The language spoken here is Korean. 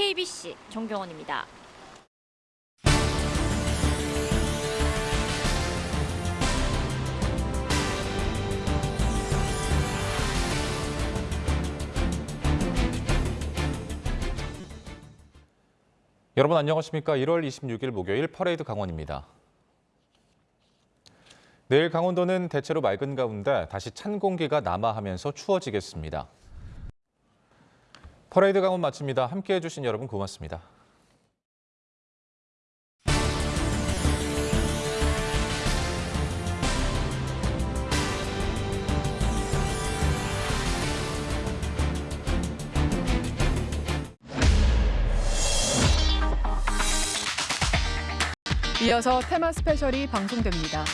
KBC 정경원입니다. 여러분 안녕하십니까? 1월 26일 목요일 퍼레이드 강원입니다. 내일 강원도는 대체로 맑은 가운데 다시 찬 공기가 남하하면서 추워지겠습니다. 퍼레이드 강원 마칩니다. 함께해 주신 여러분 고맙습니다. 이어서 테마 스페셜이 방송됩니다.